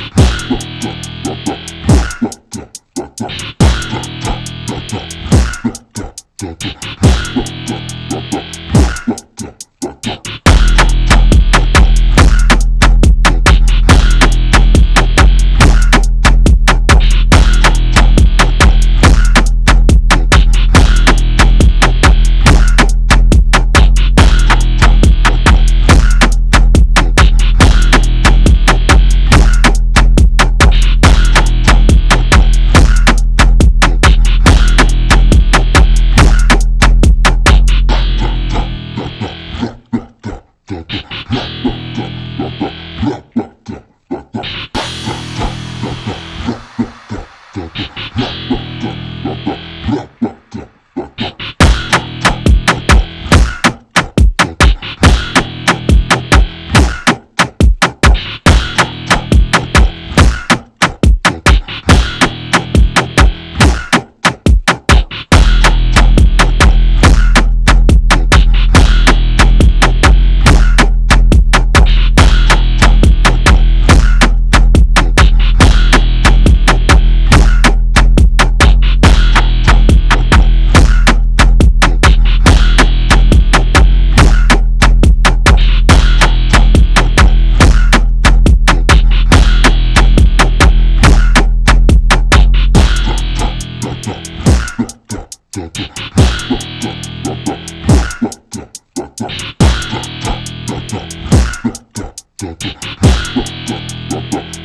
Duck, duck, duck, duck. da, da, da.